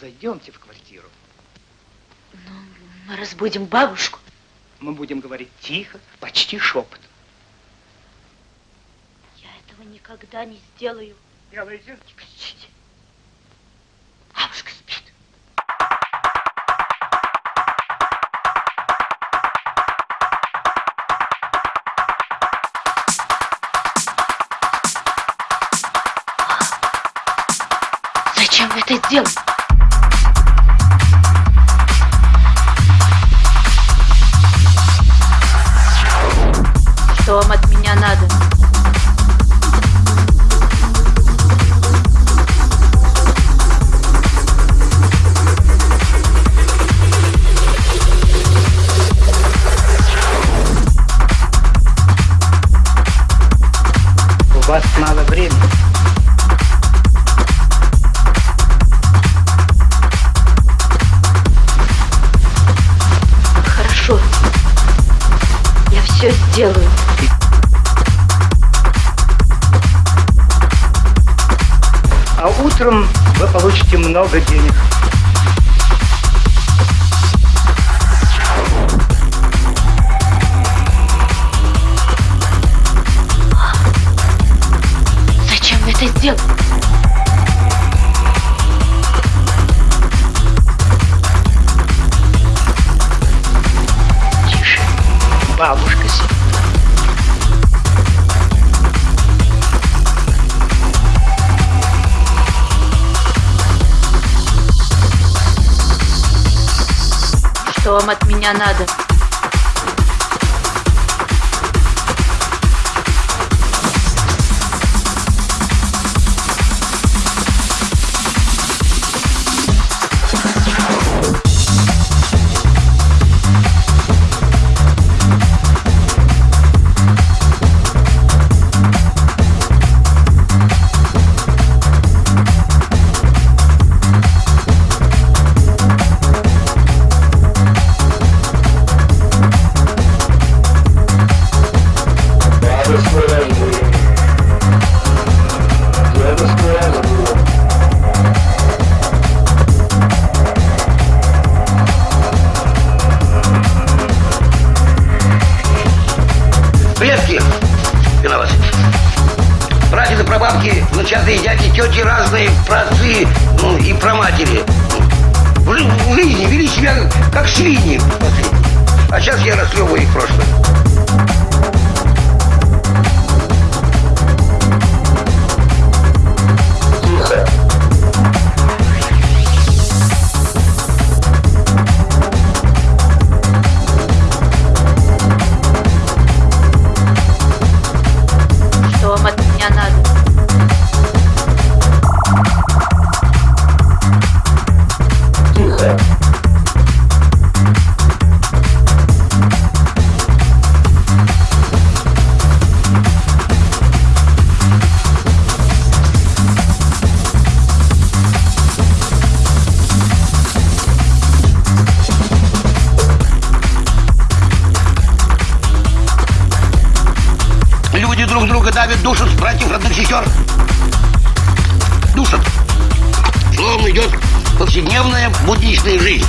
Зайдемте в квартиру. Ну, мы разбудим бабушку. Мы будем говорить тихо, почти шепотом. Я этого никогда не сделаю. Делайте. Не кричите. Бабушка спит. Зачем вы это делаете? Утром вы получите много денег. Вам от меня надо? Прабабки, внучатые дяди, тети разные, праотцы, ну и праматери. В, жи- в жизни вели себя как свиньи. А сейчас я расклевываю их прошлое. Друг друга давят, душат братьев, родных сестер. Душат. Словом идет повседневная будничная жизнь.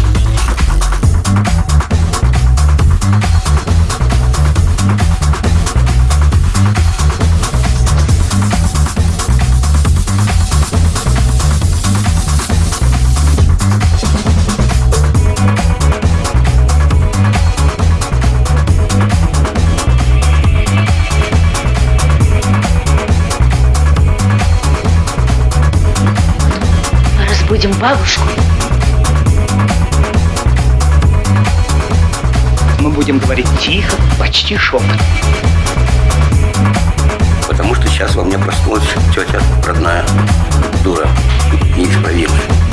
Бабушку. Мы будем говорить тихо, почти шепотом. Потому что сейчас во мне проснулась тетя родная, дура, неисправимая.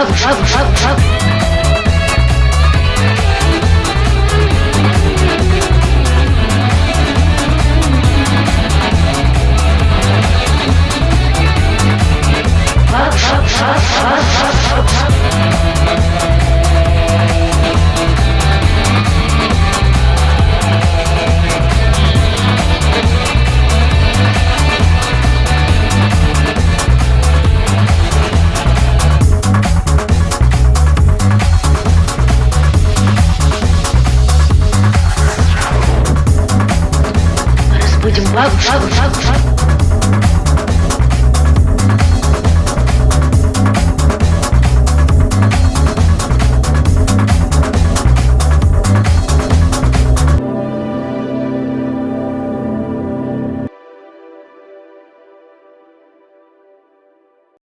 Разбудим бабушку. бабушку, бабушку. up, up, up, up.